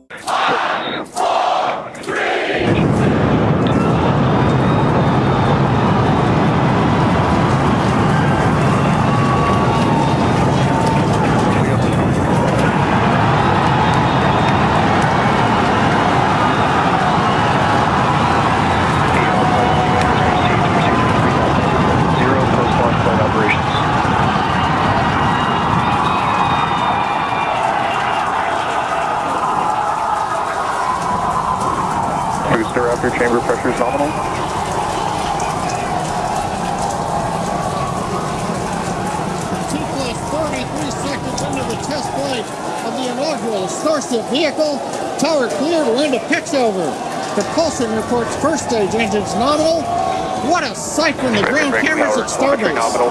Oh! Booster Raptor chamber pressure is nominal. T plus 33 seconds into the test flight of the inaugural Starship vehicle. Tower cleared, we're into pitch over. Propulsion reports first stage engines nominal. What a sight from the ground cameras at Starbase. nominal.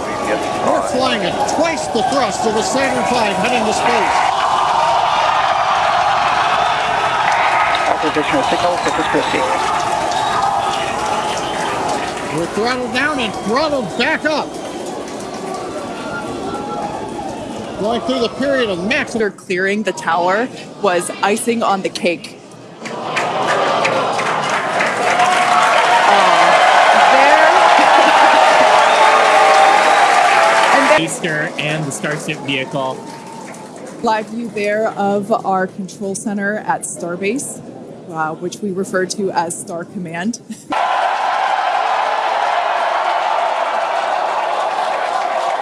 We're flying at twice the thrust of a Saturn V heading to space. Oppositional signal, Citrus proceed. We're throttled down and throttled back up. Going through the period of max After clearing the tower was icing on the cake. Uh, and then Easter and the Starship vehicle. live view there of our control center at Starbase, uh, which we refer to as Star Command.